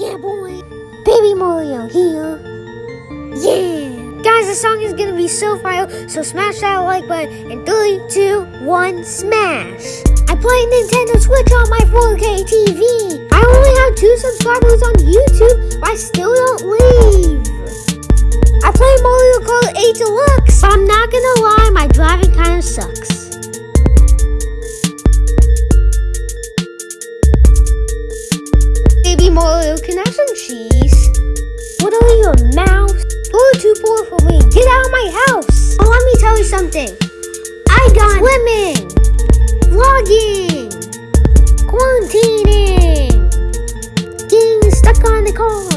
Yeah, boy. Baby Mario here. Yeah. Guys, the song is gonna be so fire, so smash that like button in 3, 2, 1, smash. I play Nintendo Switch on my 4K TV. I only have two subscribers on YouTube, but I still don't leave. I play Mario Kart 8 Deluxe. I'm not gonna lie, my driving kinda sucks. Mario, can I have some cheese? What are you, a mouse? You're too poor for me. Get out of my house. Oh, let me tell you something. I got swimming, vlogging, quarantining, getting stuck on the car.